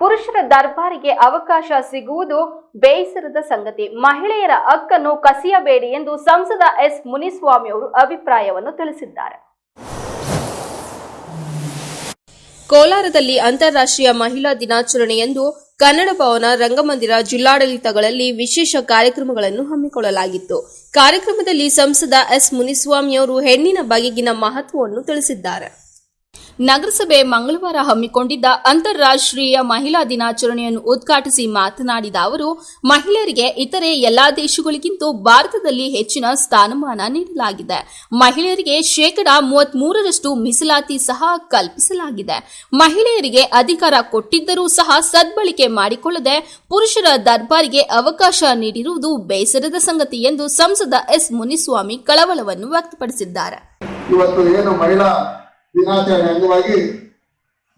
ಪುರುಷರ ದರ್ಬಾರಿಗೆ ಅವಕಾಶ ಸಿಗುವುದು ಬೇಸರದ ಸಂಗತಿ. ಮಹಿಳೆಯರ ಹಕ್ಕನ್ನು ಕಸಿಯಬೇಡಿ ಎಂದು ಸಂಸದ ಎಸ್ ಮುನಿಸ್ವಾಮಿ ಅವರು ಅಭಿಪ್ರಾಯವನ್ನು ತಿಳಿಸಿದ್ದಾರೆ. ಕೋಲಾರದಲ್ಲಿ ಅಂತಾರಾಷ್ಟ್ರೀಯ ಮಹಿಳಾ ದಿನಾಚರಣೆಯಂದು ಕನ್ನಡ ಭವನ ರಂಗಮಂದಿರ ಜಿಲ್ಲಾಡಳಿತಗಳಲ್ಲಿ ವಿಶೇಷ ಕಾರ್ಯಕ್ರಮಗಳನ್ನು ಹಮ್ಮಿಕೊಳ್ಳಲಾಗಿತ್ತು. ಕಾರ್ಯಕ್ರಮದಲ್ಲಿ ಸಂಸದ ಎಸ್ ಮುನಿಸ್ವಾಮಿ ಅವರು ಹೆಣ್ಣಿನ ಬಗೆಗಿನ ಮಹತ್ವವನ್ನು ತಿಳಿಸಿದ್ದಾರೆ. ನಗರಸಭೆ ಮಂಗಳವಾರ ಹಮ್ಮಿಕೊಂಡಿದ್ದ ಅಂತಾರಾಷ್ಟ್ರೀಯ ಮಹಿಳಾ ದಿನಾಚರಣೆಯನ್ನು ಉದ್ಘಾಟಿಸಿ ಮಾತನಾಡಿದ ಅವರು, ಮಹಿಳೆಯರಿಗೆ ಇತರೆ ಎಲ್ಲಾ ದೇಶಗಳಿಗಿಂತ ಭಾರತದಲ್ಲಿ ಹೆಚ್ಚಿನ ಸ್ಥಾನಮಾನ ನೀಡಲಾಗಿದೆ. ಮಹಿಳೆಯರಿಗೆ ಶೇಕಡಾ ಮೂವತ್ಮೂರರಷ್ಟು ಮೀಸಲಾತಿ ಸಹ ಕಲ್ಪಿಸಲಾಗಿದೆ. ಮಹಿಳೆಯರಿಗೆ ಅಧಿಕಾರ ಕೊಟ್ಟಿದ್ದರೂ ಸಹ ಸದ್ಬಳಕೆ ಮಾಡಿಕೊಳ್ಳದೆ ಪುರುಷರ ದರ್ಬಾರಿಗೆ ಅವಕಾಶ ನೀಡಿರುವುದು ಬೇಸರದ ಸಂಗತಿ ಎಂದು ಸಂಸದ ಎಸ್. ಮುನಿಸ್ವಾಮಿ ಕಳವಳವನ್ನು ವ್ಯಕ್ತಪಡಿಸಿದ್ದಾರೆ. ಇವತ್ತು ಏನು ಮಹಿಳಾ ದಿನಾಚರಣೆ ಅಂಗವಾಗಿ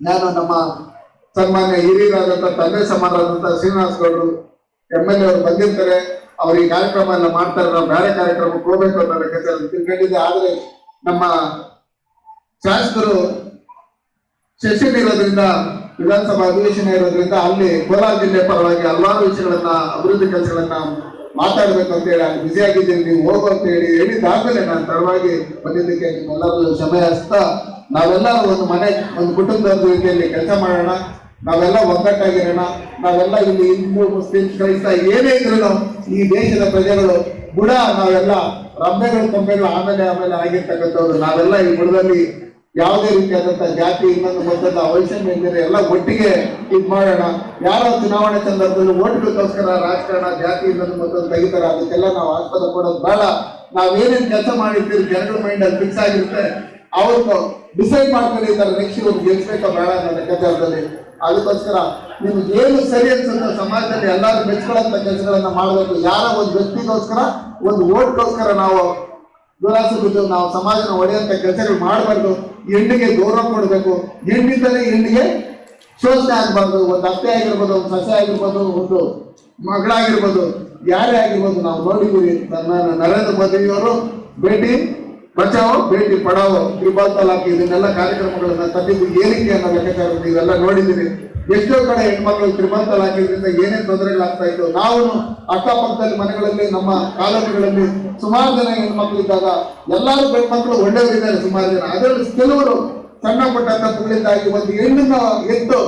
ನಾನು ನಮ್ಮ ಸನ್ಮಾನ್ಯ ಹಿರಿಯರಾದಂತಹ ತಂದೆ ಸಮಾನರಾದಂಥ ಶ್ರೀನಿವಾಸ್ ಗೌಡರು ಎಂ ಎಲ್ ಎ ಅವರು ಬಂದಿರ್ತಾರೆ. ಅವ್ರು ಈ ಕಾರ್ಯಕ್ರಮ ಎಲ್ಲ ಮಾಡ್ತಾರೆ ನಾವು ಬೇರೆ ಕಾರ್ಯಕ್ರಮಕ್ಕೆ ಹೋಗ್ಬೇಕು ಅಂತ ತಿಳ್ಕೊಂಡಿದ್ದೆ ಆದರೆ ನಮ್ಮ ಶಾಸಕರು ಸೆಷನ್ ಇರೋದ್ರಿಂದ, ವಿಧಾನಸಭಾ ಅಧಿವೇಶನ ಇರೋದ್ರಿಂದ ಅಲ್ಲಿ ಕೋಲಾರ ಜಿಲ್ಲೆ ಪರವಾಗಿ ಹಲವಾರು ವಿಷಯಗಳನ್ನ, ಅಭಿವೃದ್ಧಿ ಕೆಲಸಗಳನ್ನ ಮಾತಾಡ್ಬೇಕು ಅಂತ ಹೇಳಿ ಅಲ್ಲಿ ಬ್ಯುಸಿ ಆಗಿದ್ದೀನಿ, ನೀವು ಹೋಗು ಅಂತ ಹೇಳಿ ಹೇಳಿದಾದ್ಮೇಲೆ ನಾನು ತಡವಾಗಿ ಬಂದಿದ್ದಕ್ಕೆ ನಿಮ್ಮೆಲ್ಲರೂ ಸಮಯ ಹಸ್ತಾ ನಾವೆಲ್ಲ ಒಂದು ಮನೆ, ಒಂದು ಕುಟುಂಬದ ರೀತಿಯಲ್ಲಿ ಕೆಲಸ ಮಾಡೋಣ, ನಾವೆಲ್ಲ ಒಗ್ಗಟ್ಟಾಗಿರೋಣ, ನಾವೆಲ್ಲ ಇಲ್ಲಿ ಹಿಂದೂ, ಮುಸ್ಲಿಂ, ಕ್ರೈಸ್ತ ಏನೇ ಇದ್ರು ಈ ದೇಶದ ಪ್ರಜೆಗಳು ಬುಡ ನಾವೆಲ್ಲ ರಬ್ಬೆಗಳು ಕೊಂಬೆಗಳು ಆಮೇಲೆ ಆಮೇಲೆ ಆಗಿರ್ತಕ್ಕಂಥವ್ರು. ನಾವೆಲ್ಲ ಈ ಬುಡದಲ್ಲಿ ಯಾವುದೇ ರೀತಿಯಾದಂತಹ ಜಾತಿ, ಇನ್ನೊಂದು ಮತದ ಅವಶ್ಯಕತೆ ಇದ್ದರೆ ಎಲ್ಲ ಒಟ್ಟಿಗೆ ಇದು ಮಾಡೋಣ. ಯಾರೋ ಚುನಾವಣೆ ಸಂದರ್ಭದಲ್ಲಿ ಓಟ್ಗೋಸ್ಕರ ರಾಜಕಾರಣ, ಜಾತಿ, ಇನ್ನೊಂದು ಮತ್ತೊಂದು ತೆಗಿತಾರೆ. ಅದಕ್ಕೆಲ್ಲ ನಾವು ಆಸ್ಪದ ಕೊಡೋದು ಬೇಡ. ನಾವೇನೇನು ಕೆಲಸ ಮಾಡಿರ್ತೀವಿ ಜನಗಳ ಮೈಂಡ್ ಅಲ್ಲಿ ಫಿಕ್ಸ್ ಆಗಿರುತ್ತೆ. ಅವ್ರು ಡಿಸೈಡ್ ಮಾಡ್ಕೊಂಡಿದ್ದಾರೆ ನೆಕ್ಸ್ಟ್ ಇವ್ರು ಗೆಲ್ಸ್ಬೇಕಾ ಬೇಡ ಅನ್ನೋ ಲೆಕ್ಕಾಚಾರದಲ್ಲಿ ಅದಕ್ಕೋಸ್ಕರ ನಿಮ್ಗೆ ಏನು ಸರಿ ಅನ್ಸುತ್ತೆ ಸಮಾಜದಲ್ಲಿ ಎಲ್ಲರೂ ಮೆಚ್ಕೊಳ್ಳಂತ ಕೆಲಸಗಳನ್ನ ಮಾಡಬೇಕು. ಯಾರ ಒಂದು ವ್ಯಕ್ತಿಗೋಸ್ಕರ, ಒಂದು ಓಟ್ಗೋಸ್ಕರ ನಾವು ದುರಾಸೆ ಬಿದ್ದು ನಾವು ಸಮಾಜನ ಒಡೆಯಂತ ಕೆಲಸಗಳು ಮಾಡಬಾರ್ದು. ಹೆಣ್ಣಿಗೆ ಗೌರವ ಕೊಡಬೇಕು. ಹೆಣ್ಣಿಂದಲೇ ಹೆಣ್ಣಿಗೆ ಶೋಷಣೆ ಆಗಬಾರ್ದು. ಒಂದು ಅತ್ತೆ ಆಗಿರ್ಬೋದು, ಒಂದು ಸಸ್ಯ ಆಗಿರ್ಬೋದು, ಒಂದು ಮಗಳಾಗಿರ್ಬೋದು, ಯಾರೇ ಆಗಿರ್ಬೋದು, ನಾವು ನೋಡಿದ್ದೀವಿ ನನ್ನ ನರೇಂದ್ರ ಮೋದಿಯವರು ಭೇಟಿ ಬಚಾವೋ ಭೇಟಿ ಪಡಾವೋ ತ್ರಿಬಾಲ್ ತಲಾಕ್ ಇದನ್ನೆಲ್ಲ ಕಾರ್ಯಕ್ರಮಗಳನ್ನ ತಂದಿದ್ದು ಏನಕ್ಕೆ ಅನ್ನೋ ಲೆಕ್ಕಾಚಾರ ನೀವೆಲ್ಲ ನೋಡಿದ್ದೀರಿ ಎಷ್ಟೋ ಕಡೆ ಹೆಣ್ಮಕ್ಳು ತ್ರಿಬಾಲ್ ತಲಾಕಿದ್ರಿಂದ ಏನೇನು ತೊಂದರೆಗಳಾಗ್ತಾ ಇತ್ತು ನಾವು ಅಕ್ಕಪಕ್ಕದಲ್ಲಿ ಮನೆಗಳಲ್ಲಿ, ನಮ್ಮ ಕಾಲೇಜುಗಳಲ್ಲಿ ಸುಮಾರು ಜನ ಹೆಣ್ಮಕ್ಳು ಇದ್ದಾಗ ಎಲ್ಲರೂ ಗಂಡ್ಮಕ್ಳು ಒಳ್ಳೆಯವರಿದ್ದಾರೆ ಸುಮಾರು ಜನ. ಅದರಲ್ಲಿ ಕೆಲವರು ಸಣ್ಣ ಪುಟ್ಟ ತಪ್ಪುಗಳಿಂದಾಗಿ ಒಂದು ಹೆಣ್ಣನ್ನ ಎದ್ದು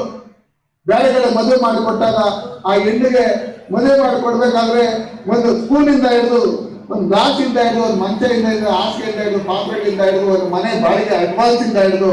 ಬೇರೆ ಕಡೆ ಮದುವೆ ಮಾಡಿಕೊಟ್ಟಾಗ ಆ ಹೆಣ್ಣಿಗೆ ಮದುವೆ ಮಾಡಿಕೊಡ್ಬೇಕಾದ್ರೆ ಒಂದು ಸ್ಕೂಲಿಂದ ಹಿಡಿದು ಒಂದು ಗ್ಲಾಸ್ ಇಂದ ಹಿಡಿದು, ಒಂದು ಮಂಚದಿಂದ ಹಿಡಿದು, ಹಾಸಿಗೆಯಿಂದ ಹಿಡಿದು ಪಾತ್ರೆಗಳಿಂದ ಹಿಡಿದು, ಒಂದು ಮನೆ ಬಾಡಿಗೆ ಅಡ್ವಾನ್ಸ್ ಇಂದ ಹಿಡಿದು